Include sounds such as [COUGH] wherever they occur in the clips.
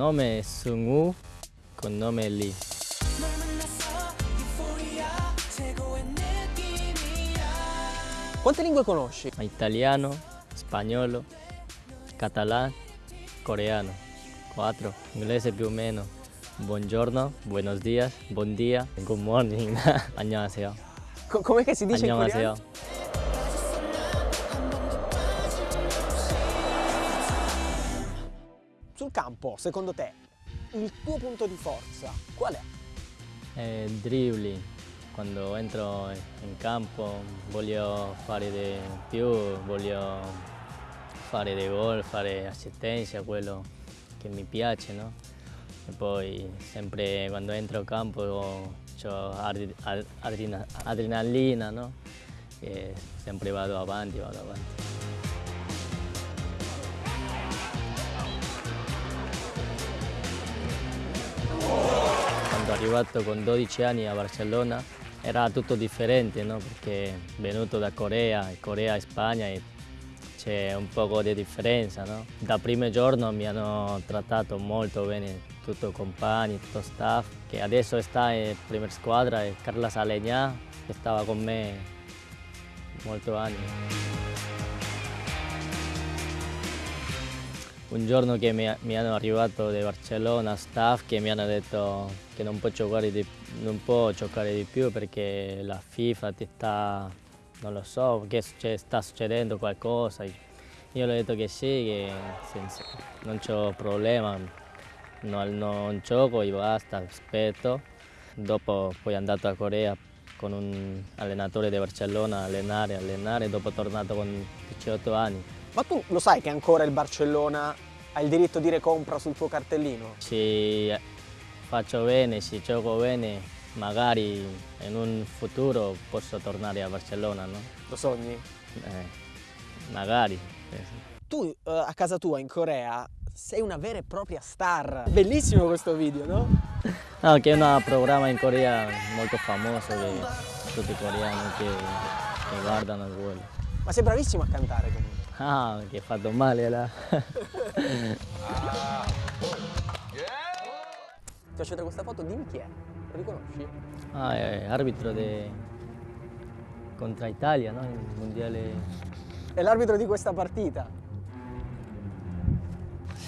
Nome è Sung-woo, con nome è Lee. Quante lingue conosci? Italiano, spagnolo, catalano, coreano. Quattro. Inglese più o meno. Buongiorno, buenos días, buon dia, good morning. [LAUGHS] 안녕하세요. Co- com'è che si dice in 안녕하세요. coreano? Sul campo, secondo te, il tuo punto di forza qual è? Eh, dribbling. Quando entro in campo voglio fare di più, voglio fare dei gol, fare assistenza, quello che mi piace, no? E poi sempre quando entro in campo ho adrena- adrenalina, no? E sempre vado avanti, vado avanti. Arrivato con 12 anni a Barcellona era tutto differente, no? perché venuto da Corea, Corea e Spagna e c'è un po' di differenza. No? Da primo giorno mi hanno trattato molto bene, tutti i compagni, tutto il staff, che adesso sta in prima squadra Carla Salegna, che stava con me molti anni. Un giorno che mi, mi hanno arrivato da Barcellona staff che mi hanno detto che non può giocare di, non può giocare di più perché la FIFA ti sta, non lo so, che succe- sta succedendo qualcosa. Io le ho detto che sì, che senza- non c'ho problema, non, non gioco e basta, aspetto. Dopo poi andato a Corea con un allenatore di Barcellona a allenare, allenare, dopo tornato con 18 anni. Ma tu lo sai che ancora il Barcellona ha il diritto di recompra sul tuo cartellino? Se faccio bene, se gioco bene, magari in un futuro posso tornare a Barcellona, no? Lo sogni? Eh, magari. eh, Tu eh, a casa tua in Corea sei una vera e propria star. Bellissimo questo video, no? [LAUGHS] No, che è un programma in Corea molto famoso che tutti i coreani che, che guardano quello. Ma sei bravissimo a cantare comunque. Ah, che ha fatto male là. Ti faccio vedere questa foto, dimmi chi è. Lo riconosci? Ah, è arbitro de... contra Italia, no? Il mondiale. È l'arbitro di questa partita.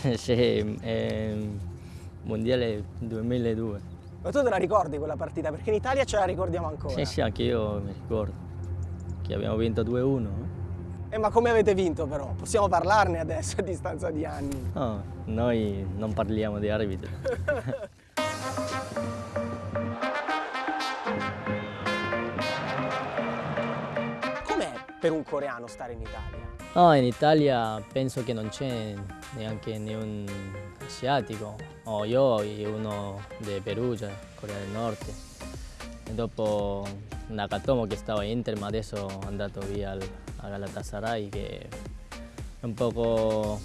[LAUGHS] sì, è mondiale 2002. Ma tu te la ricordi quella partita? Perché in Italia ce la ricordiamo ancora. Sì, sì, anche io mi ricordo che abbiamo vinto 2-1. Eh, ma come avete vinto però? Possiamo parlarne adesso a distanza di anni. No, noi non parliamo di arbitri. [LAUGHS] Com'è per un coreano stare in Italia? No, in Italia penso che non c'è neanche né un asiatico. Ho io e uno di Perugia, Corea del Nord. E dopo Nakatomo che stava in Inter, ma adesso è andato via al, a Galatasaray che è un poco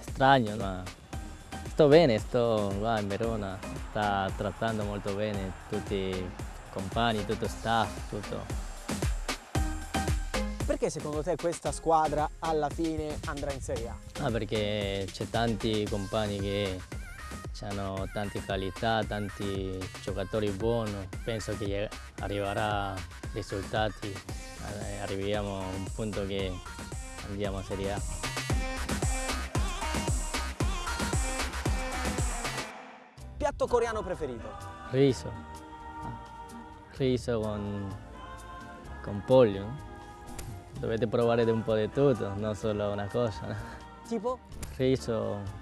strano, ma sto bene, sto qua in Verona, sta trattando molto bene tutti i compagni, tutto il staff, tutto. Perché secondo te questa squadra alla fine andrà in Serie A? Ah, perché c'è tanti compagni che hanno tante qualità, tanti giocatori buoni. Penso che arriverà risultati, eh, arriviamo a un punto che andiamo a Serie A. Piatto coreano preferito? Riso. Riso con, con pollo. no? Dovete provare un po' di tutto, non solo una cosa. no? Tipo? Riso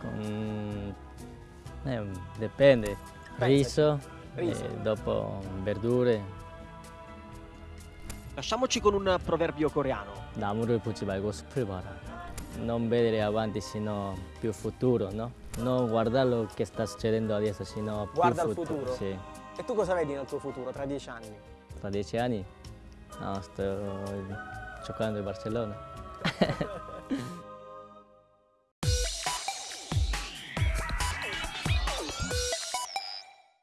con... eh, dipende. Riso, Riso. e dopo verdure. Lasciamoci con un proverbio coreano. 나무를 보지 말고 숲을 봐라. Non vedere avanti, sino più futuro, no? Non guardare lo che sta succedendo adesso, sino più Guarda il futuro. futuro? Sì. E tu cosa vedi nel tuo futuro tra dieci anni? Tra dieci anni? No, sto giocando in Barcellona. [LAUGHS]